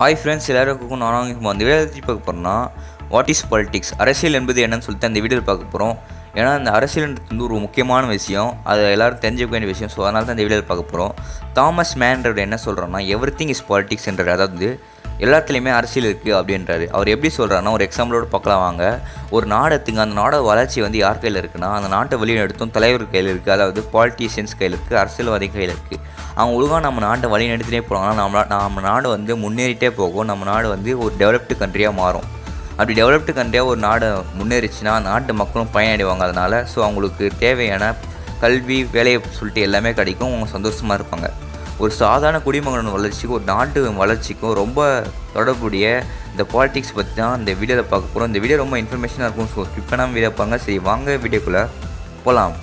Hi friends எல்லாருக்கும் நான் இப்போ அந்த வீடியோ பற்றி பார்க்க போகிறோம்னா வாட் இஸ் பாலிடிக்ஸ் அரசியல் என்பது என்னன்னு சொல்லிட்டு அந்த வீடியோவில் பார்க்க போகிறோம் ஏன்னா அந்த அரசியல்ன்றது வந்து ஒரு முக்கியமான விஷயம். அதை எல்லோரும் தெரிஞ்சுக்க வேண்டிய விஷயம். ஸோ அதனால தான் இந்த வீடியோவில் பார்க்க போகிறோம் தாமஸ் மேன்றவர் என்ன சொல்கிறோன்னா எவ்ரி திங் இஸ் பாலிடிக்ஸ்ன்றார் அதாவது எல்லாத்துலேயுமே அரசியல் இருக்குது அப்படின்றாரு. அவர் எப்படி சொல்கிறாருன்னா ஒரு எக்ஸாம்பிளோட பார்க்கலாம் வாங்க. ஒரு நாடு எடுத்துங்க அந்த நாடோட வளர்ச்சி வந்து யார் கையில் இருக்குன்னா அந்த நாட்டை வழிநடத்தும் தலைவர் கையில் இருக்குது அதாவது பாலிட்டிஷியன்ஸ் கையில் இருக்குது அரசியல்வாதி கையில் இருக்குது அவங்க ஒழுங்காக நம்ம நாட்டை வழி நடத்தினே போனாங்கன்னா நம்ம நம்ம நாடு வந்து முன்னேறிட்டே போகும். நம்ம நாடு வந்து ஒரு டெவலப்டு கண்ட்ரியாக மாறும். அப்படி டெவலப்டு கண்ட்ரியாக ஒரு நாடு முன்னேறிச்சுன்னா நாட்டு மக்களும் பயனடைவாங்க அதனால். ஸோ அவங்களுக்கு தேவையான கல்வி வேலையை சொல்லிட்டு எல்லாமே கிடைக்கும். அவங்க சந்தோஷமாக இருப்பாங்க. ஒரு சாதாரண குடிமகன் வளர்ச்சிக்கும் ஒரு நாட்டு வளர்ச்சிக்கும் ரொம்ப தொடர்புடைய இந்த பாலிடிக்ஸ் பற்றி தான் இந்த வீடியோவில் பார்க்க போகிறோம் இந்த வீடியோ ரொம்ப இன்ஃபர்மேஷனாக இருக்கும் ஸோ ஸ்கிப் பண்ணாமல் வீடியோ பாருங்க. சரி வாங்க வீடியோக்குள்ளே போகலாம்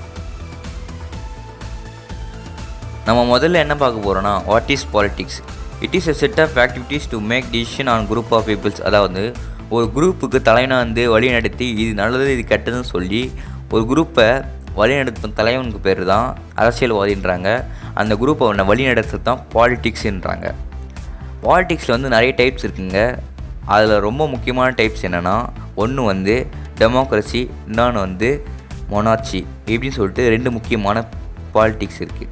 நம்ம முதல்ல என்ன பார்க்க போகிறோன்னா what is politics it is a set of activities to make decision on group of peoples அதாவது ஒரு குரூப்புக்கு தலைவனாக வந்து வழி நடத்தி இது நல்லது இது கெட்டதுன்னு சொல்லி ஒரு குரூப்பை வழிநடத்தும் தலைவனுக்கு பேர் தான் அரசியல்வாதின்றாங்க. அந்த குரூப்பை அவனை வழி தான் பாலிட்டிக்ஸுன்றாங்க பாலிட்டிக்ஸில் வந்து நிறைய டைப்ஸ் இருக்குங்க. அதில் ரொம்ப முக்கியமான டைப்ஸ் என்னென்னா ஒன்று வந்து டெமோக்ரஸி இன்னொன்று வந்து மொனார்ச்சி இப்படின்னு சொல்லிட்டு ரெண்டு முக்கியமான பாலிட்டிக்ஸ் இருக்குது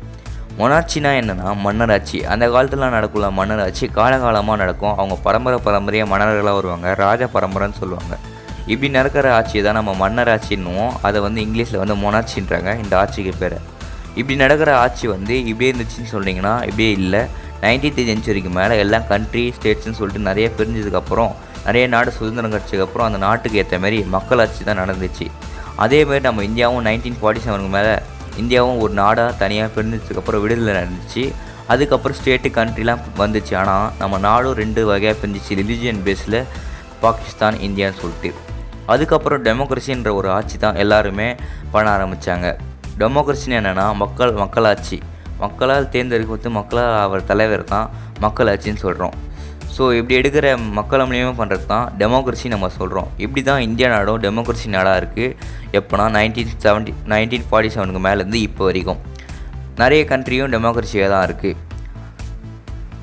மொனார்ச்சினா என்னென்னா மன்னராட்சி. அந்த காலத்தில் நடக்குள்ள மன்னராட்சி. காலகாலமாக நடக்கும். அவங்க பரம்பரை பரம்பரையாக மன்னர்களாக வருவாங்க. ராஜ பரம்பரைன்னு சொல்லுவாங்க. இப்படி நடக்கிற ஆட்சியை தான் நம்ம மன்னர் ஆட்சின்னுவோம் அதை வந்து இங்கிலீஷில் வந்து மொனாட்சின்றாங்க இந்த ஆட்சிக்கு பேர். இப்படி நடக்கிற ஆட்சி வந்து இப்படியே இருந்துச்சுன்னு சொன்னீங்கன்னா இப்படியே இல்லை. நைன்டீன்த் செஞ்சுரிக்கு மேலே எல்லாம் கண்ட்ரி ஸ்டேட்ஸ்னு சொல்லிட்டு நிறைய பிரிஞ்சதுக்கப்புறம் நிறைய நாடு சுதந்திரம் கிடச்சதுக்கப்புறம் அந்த நாட்டுக்கு ஏற்ற மாதிரி மக்களாட்சி தான் நடந்துச்சு. அதேமாதிரி நம்ம இந்தியாவும் நைன்டீன் ஃபார்ட்டி செவனுக்கு மேலே இந்தியாவும் ஒரு நாடாக தனியாக பிரிஞ்சதுக்கப்புறம் விடுதலை நடந்துச்சு. அதுக்கப்புறம் ஸ்டேட்டு கண்ட்ரிலாம் வந்துச்சு. ஆனால் நம்ம நாடும் ரெண்டு வகையாக பிரிஞ்சிச்சு. ரிலிஜியன் பேஸில் பாகிஸ்தான் இந்தியான்னு சொல்லிட்டு. அதுக்கப்புறம் டெமோக்ரஸின்ற ஒரு ஆட்சி தான் எல்லாருமே பண்ண ஆரம்பித்தாங்க டெமோக்ரஸின்னு என்னென்னா மக்கள் மக்களாட்சி. மக்களால் தேர்ந்தெடுக்கப்பட்டு மக்களால் அவர் தலைவர் தான் மக்களாட்சின்னு சொல்கிறோம் ஸோ இப்படி எடுக்கிற மக்களை மூலியமாக பண்ணுறது தான் டெமோக்ரஸி நம்ம சொல்கிறோம் இப்படி தான் இந்தியா நாடும் டெமோக்ரஸி நாடாக இருக்குது எப்போனா நைன்டீன் செவன்ட்டி நைன்டீன் ஃபார்ட்டி செவனுக்கு மேலேருந்து இப்போ வரைக்கும். நிறைய கண்ட்ரியும் டெமோக்ரஸியாக தான் இருக்குது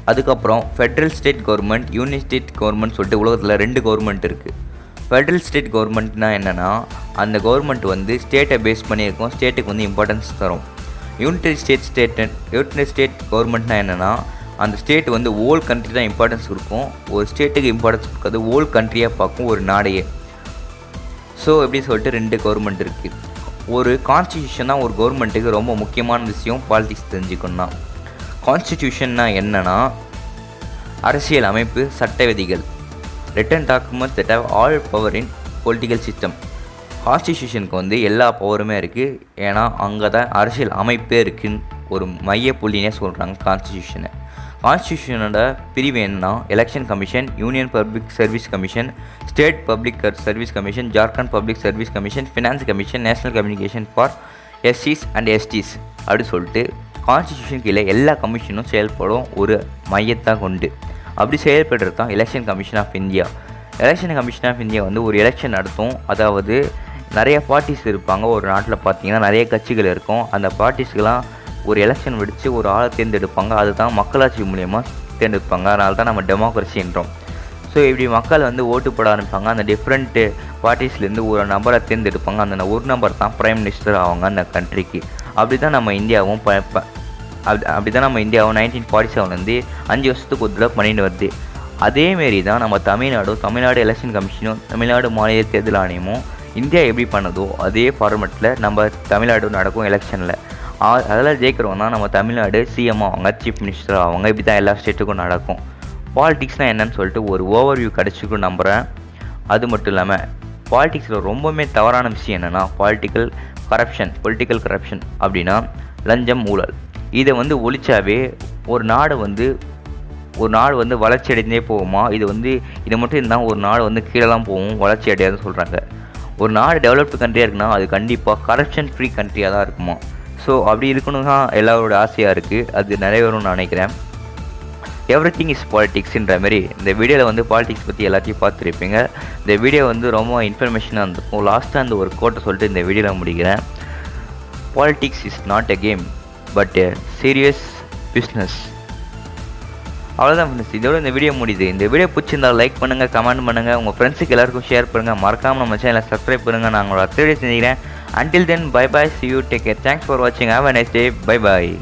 அதுக்கப்புறம் federal state government union state government சொல்லிட்டு உலகத்தில் ரெண்டு கவர்மெண்ட் இருக்குது ஃபெட்ரல் ஸ்டேட் கவர்மெண்ட்னால் என்னென்னா அந்த கவர்மெண்ட் வந்து ஸ்டேட்டை பேஸ் பண்ணியிருக்கோம். ஸ்டேட்டுக்கு வந்து இம்பார்ட்டன்ஸ் தரும். Unitary state state unitary state கவர்மெண்ட்னா என்னென்னா அந்த ஸ்டேட் வந்து ஓல் கண்ட்ரி தான் இம்பார்ட்டன்ஸ் கொடுக்கும். ஒரு ஸ்டேட்டுக்கு இம்பார்ட்டன்ஸ் கொடுக்காது ஓல் கண்ட்ரியாக பார்க்கும் ஒரு நாடையே. ஸோ எப்படி சொல்லிட்டு ரெண்டு கவர்மெண்ட் இருக்குது ஒரு கான்ஸ்டியூஷன் தான் ஒரு கவர்மெண்ட்டுக்கு ரொம்ப முக்கியமான விஷயம் பாலிடிக்ஸ் தெரிஞ்சுக்கணும்னா. கான்ஸ்டிடியூஷன்னா என்னென்னா அரசியல் அமைப்பு சட்ட விதிகள். Written document that how all power in political system கான்ஸ்டியூஷனுக்கு வந்து எல்லா பவருமே இருக்குது ஏன்னா அங்கே தான் அரசியல் அமைப்பே இருக்குன்னு ஒரு மைய புள்ளினே சொல்கிறாங்க கான்ஸ்டியூஷனை கான்ஸ்டியூஷனோட பிரிவு என்னன்னா election commission union public service commission state public service commission Jharkhand public service commission finance commission national communication for எஸ்சிஸ் and STs அப்படின்னு சொல்லிட்டு கான்ஸ்டியூஷன் கீழே எல்லா கமிஷனும் செயல்படும் ஒரு மையத்தை கொண்டு அப்படி செயல்படுறது தான் election commission of India election commission of India வந்து ஒரு எலெக்ஷன் நடத்தும். அதாவது நிறைய பார்ட்டிஸ் இருப்பாங்க. ஒரு நாட்டில் பார்த்தீங்கன்னா நிறைய கட்சிகள் இருக்கும். அந்த பார்ட்டிஸ்க்கெலாம் ஒரு எலெக்ஷன் வெடித்து ஒரு ஆளை தேர்ந்தெடுப்பாங்க. அதுதான் மக்களாட்சி மூலியமாக தேர்ந்தெடுப்பாங்க. அதனால தான் நம்ம டெமோக்ரஸின்றோம் ஸோ இப்படி மக்கள் வந்து ஓட்டு போட ஆரம்பிப்பாங்க. அந்த டிஃப்ரெண்ட்டு பார்ட்டிஸ்லேருந்து ஒரு நபரை தேர்ந்தெடுப்பாங்க. அந்த ஒரு நம்பர் தான் ப்ரைம் மினிஸ்டர் ஆவாங்க அந்த கண்ட்ரிக்கு அப்படி தான் நம்ம இந்தியாவும் ப- அப்படி அப்படி தான் நம்ம இந்தியாவும் நைன்டீன் ஃபார்ட்டி செவன்லேருந்து அஞ்சு வருஷத்துக்கு ஒரு தடவை பண்ணிட்டு வருது. அதேமாரி தான் நம்ம தமிழ்நாடும் தமிழ்நாடு எலெக்ஷன் கமிஷனும் தமிழ்நாடு மாநில தேர்தல் ஆணையமும் இந்தியா எப்படி பண்ணுதோ அதே ஃபார்மெட்டில் நம்ம தமிழ்நாடு நடக்கும் எலெக்ஷனில் அதெல்லாம் ஜெயிக்கிறவங்க தான் நம்ம தமிழ்நாடு சிஎம் ஆவாங்க சீஃப் மினிஸ்டர் ஆவாங்க இப்படி தான் எல்லா ஸ்டேட்டுக்கும் நடக்கும். பாலிடிக்ஸ்னால் என்னன்னு சொல்லிட்டு ஒரு ஓவர்வியூ கிடச்சிக்கும் நம்புகிறேன் அது மட்டும் இல்லாமல் பாலிடிக்ஸில் ரொம்பவுமே தவறான விஷயம் என்னென்னா பாலிட்டிக்கல் கரப்ஷன் பொலிட்டிக்கல் கரப்ஷன் அப்படின்னா லஞ்சம் ஊழல். இதை வந்து ஒழிச்சாவே ஒரு நாடு வந்து ஒரு நாடு வந்து வளர்ச்சி அடைந்தே போகுமா? இது வந்து இது மட்டும் இருந்தால் ஒரு நாடு வந்து கீழெலாம் போகும் வளர்ச்சி அடையாதுன்னு சொல்கிறாங்க ஒரு நாடு டெவலப்டு கண்ட்ரியாக இருக்குன்னா அது கண்டிப்பாக கரப்ஷன் ஃப்ரீ கண்ட்ரியாக தான் இருக்குமா? ஸோ அப்படி இருக்கணும் தான் எல்லாரோட ஆசையாக இருக்குது அது நிறைவேறும்னு நான் நினைக்கிறேன். எவ்ரி திங் இஸ் பாலிட்டிக்ஸ்ன்ற மாதிரி இந்த வீடியோவில் வந்து பாலிடிக்ஸ் பற்றி எல்லாத்தையும் பார்த்துருப்பீங்க. இந்த வீடியோ வந்து ரொம்ப இன்ஃபர்மேஷனாக இருந்திருக்கும் லாஸ்ட்டாக அந்த ஒரு கோட்டை சொல்லிட்டு இந்த வீடியோவில் முடிக்கிறேன். Politics is not a game but serious business அவ்வளோதான் ஃப்ரெண்ட்ஸ் இதோட இந்த வீடியோ முடியுது. இந்த வீடியோ பிடிச்சிருந்தா லைக் பண்ணுங்கள் கமெண்ட் பண்ணுங்கள் உங்கள் ஃப்ரெண்ட்ஸுக்கு எல்லாருக்கும் ஷேர் பண்ணுங்கள் மறக்காமல் நம்ம சேனலை சப்ஸ்கிரைப் பண்ணுங்கள் நான் உங்களோட அத்தை செஞ்சுக்கிறேன். Until then bye bye see you take care thanks for வாட்சிங் have a nice day bye bye